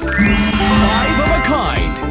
Five of a kind.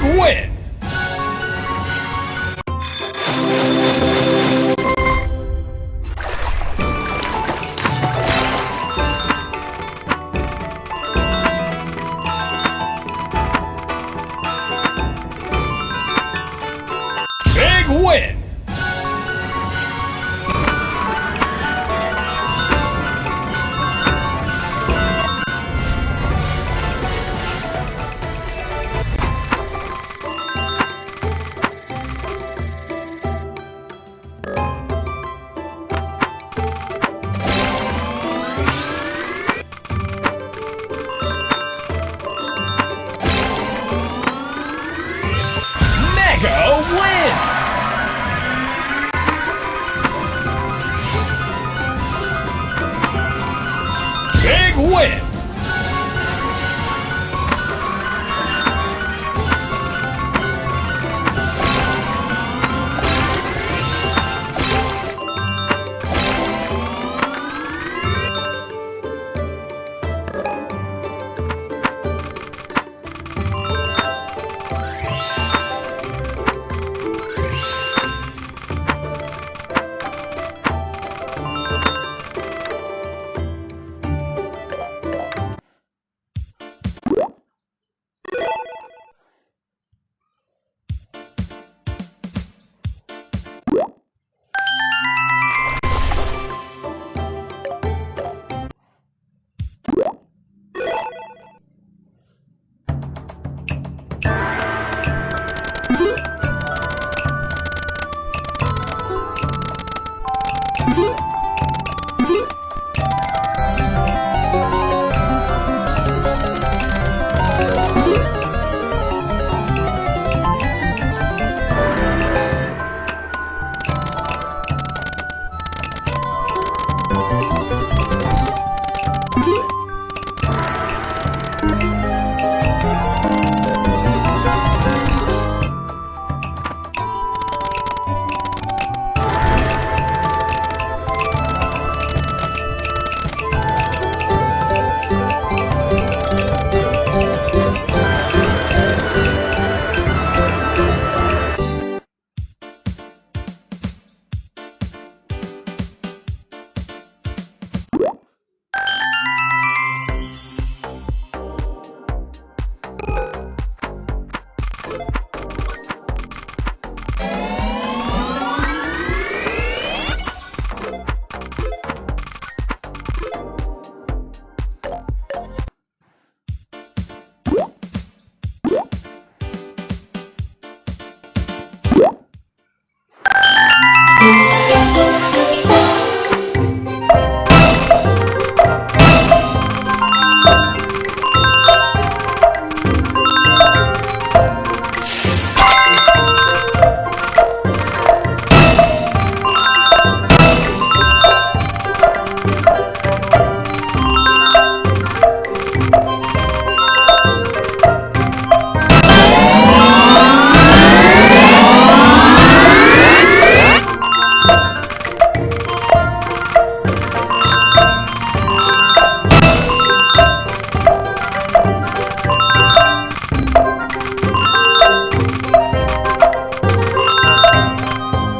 Big win!